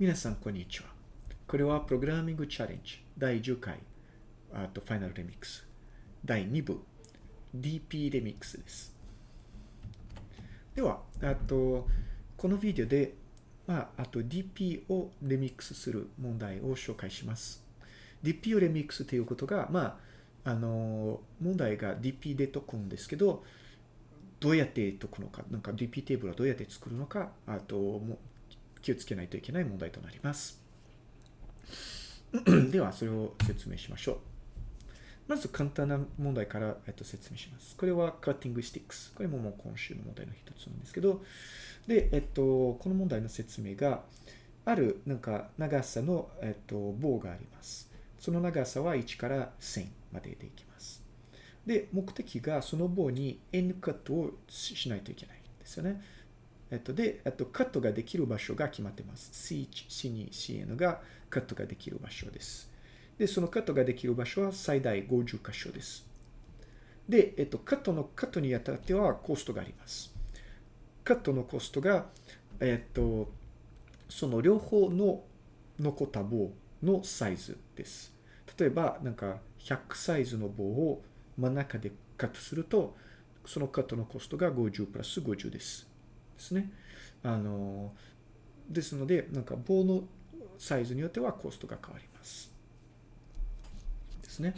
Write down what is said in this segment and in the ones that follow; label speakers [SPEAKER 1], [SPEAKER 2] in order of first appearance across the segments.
[SPEAKER 1] 皆さん、こんにちは。これはプログラミングチャレンジ第10回、あとファイナルレミックス第2部 DP レミックスです。では、あと、このビデオで、まあ、あと DP をレミックスする問題を紹介します。DP をレミックスということが、まあ、あの、問題が DP で解くんですけど、どうやって解くのか、なんか DP テーブルはどうやって作るのか、あと、気をつけないといけない問題となります。では、それを説明しましょう。まず簡単な問題から、えっと、説明します。これは Cutting Sticks。これももう今週の問題の一つなんですけど、で、えっと、この問題の説明が、あるなんか長さの、えっと、棒があります。その長さは1から1000まででいきます。で、目的がその棒に N カットをしないといけないんですよね。えっと、で、えっと、カットができる場所が決まってます。C1、C2、CN がカットができる場所です。で、そのカットができる場所は最大50箇所です。で、えっと、カットの、カットにあたってはコストがあります。カットのコストが、えっと、その両方の残った棒のサイズです。例えば、なんか100サイズの棒を真ん中でカットすると、そのカットのコストが50プラス50です。ですね。あの、ですので、なんか棒のサイズによってはコストが変わります。ですね。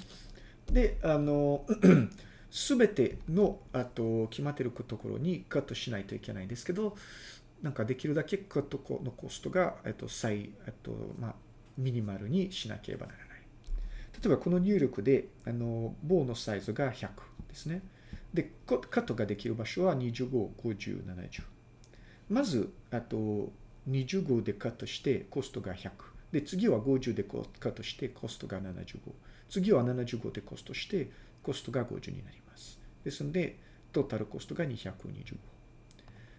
[SPEAKER 1] で、あの、すべての、あと、決まってるところにカットしないといけないんですけど、なんかできるだけカットのコストが、えっと、最、えっと、まあ、ミニマルにしなければならない。例えば、この入力で、あの、棒のサイズが100ですね。で、カットができる場所は25、50、70。まず、あと、25でカットしてコストが100。で、次は50でカットしてコストが75。次は75でコストしてコストが50になります。ですので、トータルコストが225。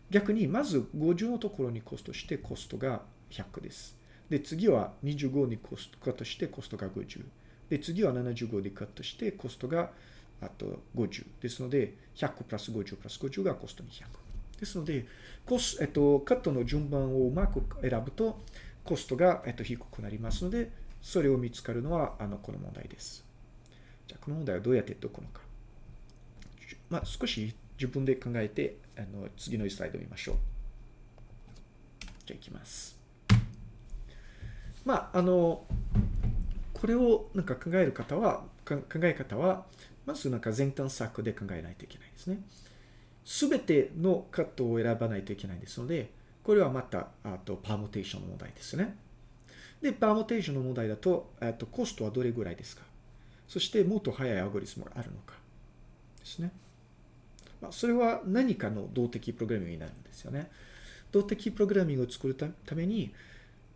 [SPEAKER 1] 逆に、まず50のところにコストしてコストが100です。で、次は25にコストカットしてコストが50。で、次は75でカットしてコストがあと50。ですので、100プラス50プラス50がコスト200。ですので、コス、えっと、カットの順番をうまく選ぶと、コストが、えっと、低くなりますので、それを見つかるのは、あの、この問題です。じゃあ、この問題はどうやって解くのか。まあ、少し自分で考えて、あの、次のスライドを見ましょう。じゃあ、いきます。まあ、あの、これをなんか考える方は、考え方は、まずなんか前端策で考えないといけないですね。すべてのカットを選ばないといけないですので、これはまた、あと、パーモテーションの問題ですね。で、パーモテーションの問題だと、えっと、コストはどれぐらいですか？そして、もっと速いアルゴリスムがあるのかですね。まあ、それは何かの動的プログラミングになるんですよね。動的プログラミングを作るために、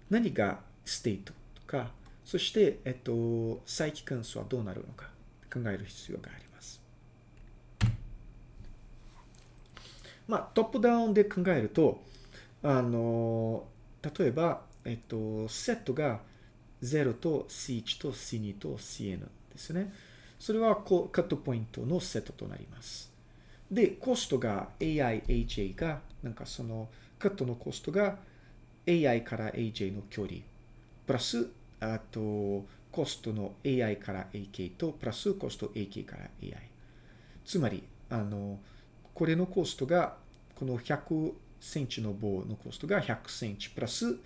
[SPEAKER 1] 何がステートとか、そして、えっと、再帰関数はどうなるのか考える必要があります。まあ、トップダウンで考えると、あの、例えば、えっと、セットが0と C1 と C2 と CN ですね。それはこうカットポイントのセットとなります。で、コストが AI、AJ が、なんかそのカットのコストが AI から AJ の距離、プラス、あと、コストの AI から AK と、プラスコスト AK から AI。つまり、あの、これのコストが、この100センチの棒のコストが100センチプラス、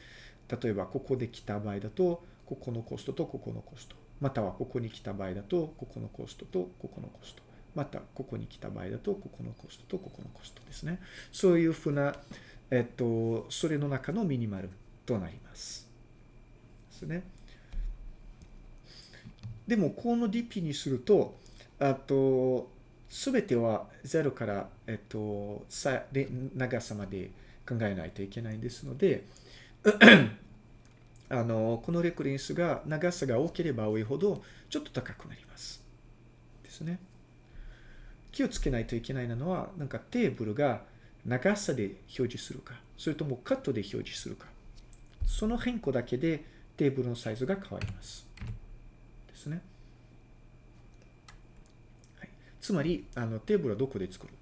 [SPEAKER 1] 例えばここで来た場合だと、ここのコストとここのコスト。またはここに来た場合だと、ここのコストとここのコスト。また、ここに来た場合だと、ここのコストとここのコストですね。そういうふうな、えっと、それの中のミニマルとなります。ですね。でも、この DP にすると、あと、すべては0から、えっと、さ長さまで考えないといけないんですので、あの、このレクレンスが長さが多ければ多いほど、ちょっと高くなります。ですね。気をつけないといけないのは、なんかテーブルが長さで表示するか、それともカットで表示するか。その変更だけでテーブルのサイズが変わります。ですね。つまり、あの、テーブルはどこで作る？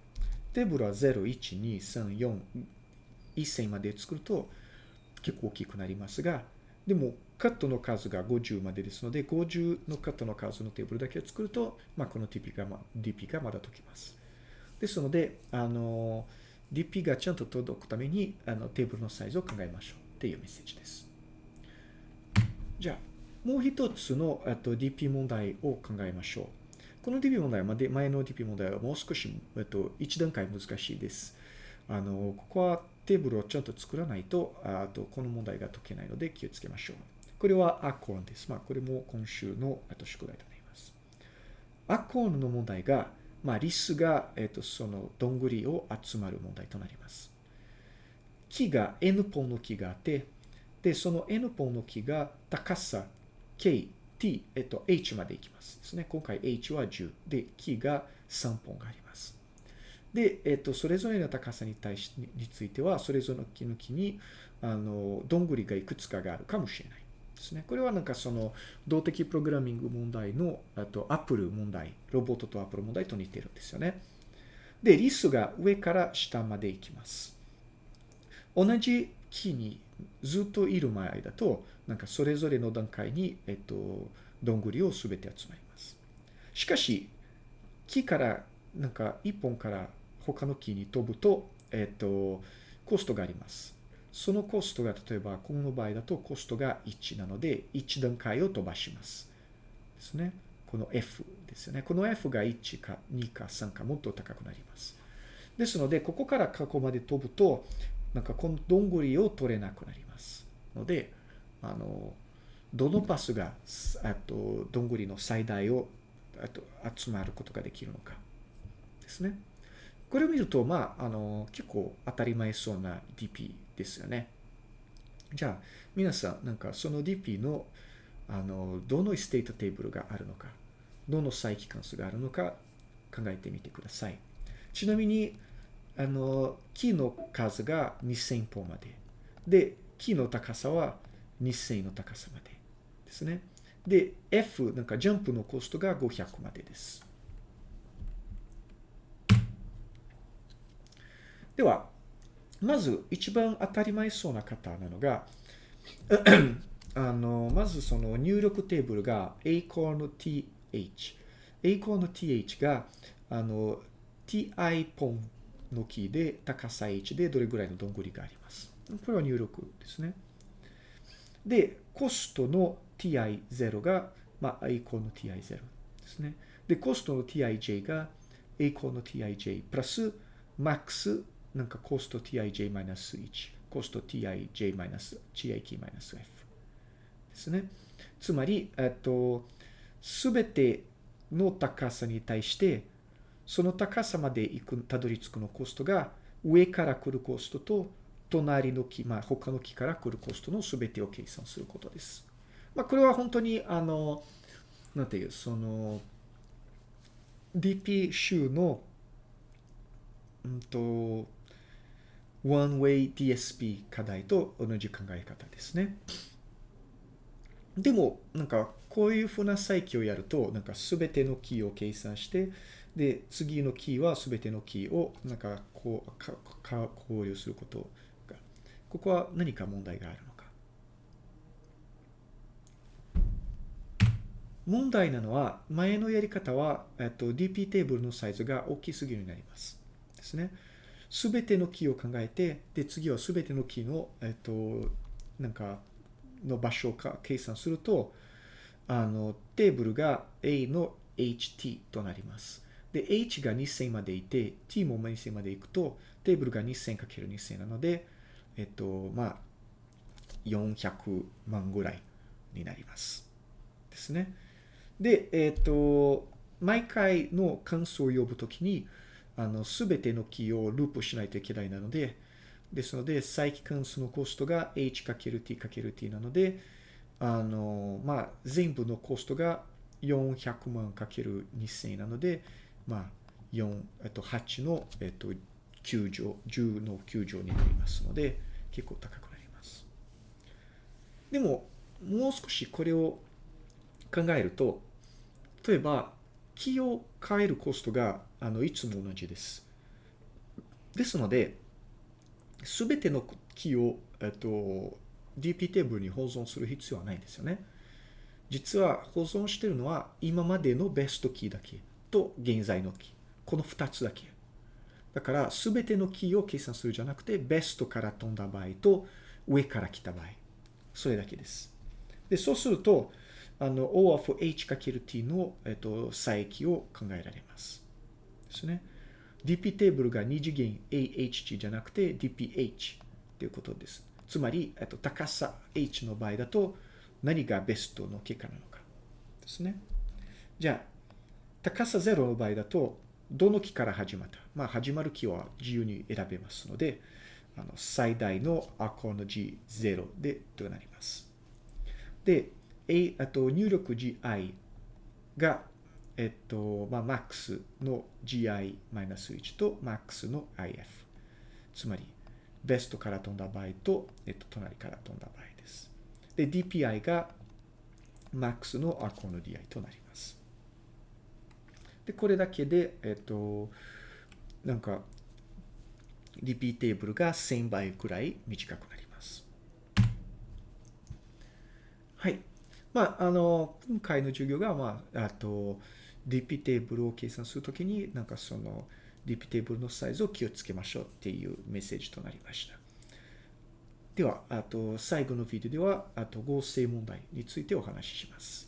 [SPEAKER 1] テーブルは0、1、2、3、4、1線まで作ると、結構大きくなりますが、でもカットの数が50までですので、50のカットの数のテーブルだけを作ると、まあ、この TP が、ま、DP がまだ解きます。ですので、あの、DP がちゃんと届くために、あの、テーブルのサイズを考えましょうっていうメッセージです。じゃあ、もう一つのと DP 問題を考えましょう。この DP 問題は、前の DP 問題はもう少し、えっと、一段階難しいです。あの、ここはテーブルをちゃんと作らないと、あと、この問題が解けないので気をつけましょう。これはアコーンです。まあ、これも今週のあと宿題となります。アコーンの問題が、まあ、リスが、えっと、その、どんぐりを集まる問題となります。木が N 本の木があって、で、その N 本の木が高さ K、T、えっと、H まで行きますですね。今回 H は10。で、木が3本があります。で、えっと、それぞれの高さに対し、については、それぞれの木の木に、あの、どんぐりがいくつかがあるかもしれない。ですね。これはなんかその動的プログラミング問題の、あとアップル問題、ロボットとアップル問題と似てるんですよね。で、リスが上から下まで行きます。同じ木にずっといる前だと、なんかそれぞれの段階に、えっと、どんぐりをすべて集まります。しかし、木から、なんか一本から他の木に飛ぶと、えっと、コストがあります。そのコストが例えばこの場合だとコストが1なので1段階を飛ばします。ですね。この F ですよね。この F が1か2か3かもっと高くなります。ですので、ここからここまで飛ぶと、なんかこのどんぐりを取れなくなります。ので、あの、どのパスが、あと、どんぐりの最大を、あと、集まることができるのか。ですね。これを見ると、まあ、あの、結構当たり前そうな DP ですよね。じゃあ、皆さん、なんかその DP の、あの、どのステートテーブルがあるのか、どの再帰関数があるのか考えてみてください。ちなみに、あの、キーの数が2000本まで。で、キーの高さは2000の高さまでですね。で、F、なんかジャンプのコストが500までです。では、まず一番当たり前そうな方なのが、あの、まずその入力テーブルが a コーの th。a コーの th が、あの、ti ポンのキーで高さ h でどれぐらいのどんぐりがあります。これは入力ですね。で、コストの ti0 が、まあ、a コーの ti0 ですね。で、コストの tij が a コーの tij プラス max なんかコスト tij-1、コスト tij-tik-f ですね。つまり、えっと、すべての高さに対して、その高さまで行く、たどり着くのコストが、上から来るコストと、隣の木、まあ、他の木から来るコストのすべてを計算することです。まあ、これは本当に、あの、なんていう、その、DP 集の、うんと、One-Way DSP 課題と同じ考え方ですね。でも、なんか、こういうふうな再起をやると、なんか、すべてのキーを計算して、で、次のキーはすべてのキーを、なんか、こう、か、か、考慮すること、ここは何か問題があるのか。問題なのは、前のやり方は、えっと、DP テーブルのサイズが大きすぎるようになります。ですね。すべてのキーを考えて、で、次はすべてのキーの、えっと、なんか、の場所を計算すると、あの、テーブルが A の HT となります。で、H が2000までいて、T も2000までいくと、テーブルが 2000×2000 なので、えっと、まあ、400万ぐらいになります。ですね。で、えっと、毎回の関数を呼ぶときに、あの、すべてのキーをループしないといけないなので、ですので、再帰関数のコストが h×t×t なので、あの、まあ、全部のコストが400万 ×2000 なので、まあ、4、えっと、8の、えっと、9乗、10の9乗になりますので、結構高くなります。でも、もう少しこれを考えると、例えば、キーを変えるコストがあのいつも同じです。ですので、すべてのキーを、えっと、DP テーブルに保存する必要はないんですよね。実は保存してるのは今までのベストキーだけと現在のキー。この2つだけ。だから全てのキーを計算するじゃなくてベストから飛んだ場合と上から来た場合。それだけです。で、そうすると、あの、O of H×T の、えっと、差域を考えられます。ですね。DP テーブルが2次元 AH じゃなくて DPH ということです。つまり、えっと、高さ H の場合だと何がベストの結果なのかですね。じゃあ、高さ0の場合だと、どの木から始まった？まあ、始まる木は自由に選べますので、あの最大のアコの G0 でとなります。で、A、あと入力 GI が、えっと、まあ、MAX の GI-1 と MAX の IF。つまり、ベストから飛んだ場合と、えっと、隣から飛んだ場合です。で、DPI が MAX のアコの DI となります。で、これだけで、えっと、なんか、DP テーブルが1000倍くらい短くなります。はい。まあ、あの、今回の授業が、まあ、あと、DP テーブルを計算するときに、なんかその、DP テーブルのサイズを気をつけましょうっていうメッセージとなりました。では、あと、最後のビデオでは、あと、合成問題についてお話しします。